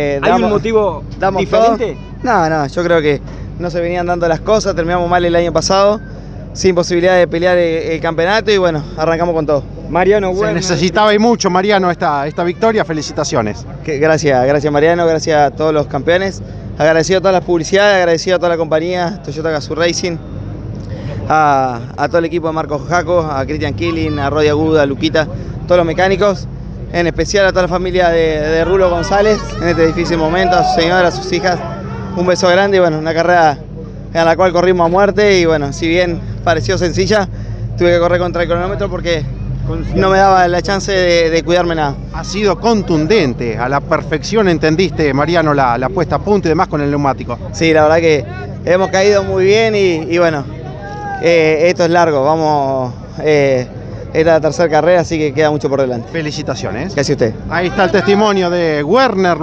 Eh, ¿Hay un motivo damos diferente? todo. No, no, yo creo que no se venían dando las cosas, terminamos mal el año pasado, sin posibilidad de pelear el, el campeonato y bueno, arrancamos con todo. Mariano Se Werner. necesitaba y mucho, Mariano, esta, esta victoria. Felicitaciones. Que- gracias, gracias Mariano, gracias a todos los campeones, agradecido a todas las publicidades, agradecido a toda la compañía, Toyota Gazoo Racing, a, a todo el equipo de Marcos Jaco, a Cristian Killing, a Rodi Aguda, a Luquita, todos los mecánicos, en especial a toda la familia de, de Rulo González en este difícil momento, a su señora, a sus hijas, un beso grande y bueno, una carrera en la cual corrimos a muerte y bueno, si bien pareció sencilla, tuve que correr contra el cronómetro porque no me daba la chance de, de cuidarme nada. Ha sido contundente, a la perfección entendiste, Mariano, la, la puesta a punto y demás con el neumático. Sí, la verdad que hemos caído muy bien y, y bueno, eh, esto es largo, vamos, eh, es la tercera carrera, así que queda mucho por delante. Felicitaciones. Gracias a usted. Ahí está el testimonio de Werner.